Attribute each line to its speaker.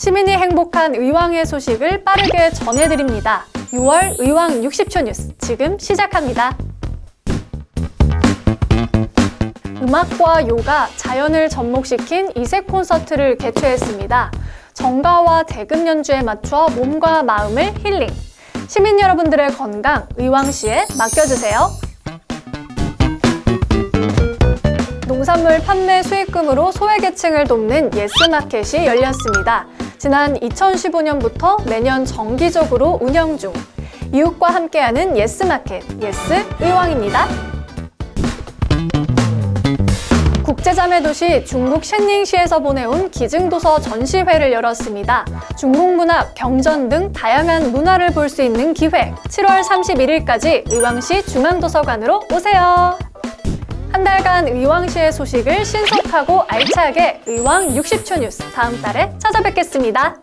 Speaker 1: 시민이 행복한 의왕의 소식을 빠르게 전해드립니다. 6월 의왕 60초 뉴스 지금 시작합니다. 음악과 요가, 자연을 접목시킨 이색 콘서트를 개최했습니다. 정가와 대금 연주에 맞춰 몸과 마음을 힐링. 시민 여러분들의 건강 의왕시에 맡겨주세요. 농산물 판매 수익금으로 소외계층을 돕는 예스마켓이 열렸습니다. 지난 2015년부터 매년 정기적으로 운영 중 이웃과 함께하는 예스마켓, 예스 의왕입니다. 국제자매 도시 중국 셴닝시에서 보내온 기증도서 전시회를 열었습니다. 중국 문학, 경전 등 다양한 문화를 볼 수 있는 기회. 7월 31일까지 의왕시 중앙도서관으로 오세요. 한 달간 의왕시의 소식을 신속하고 알차게 의왕 60초 뉴스 다음 달에 찾아뵙겠습니다.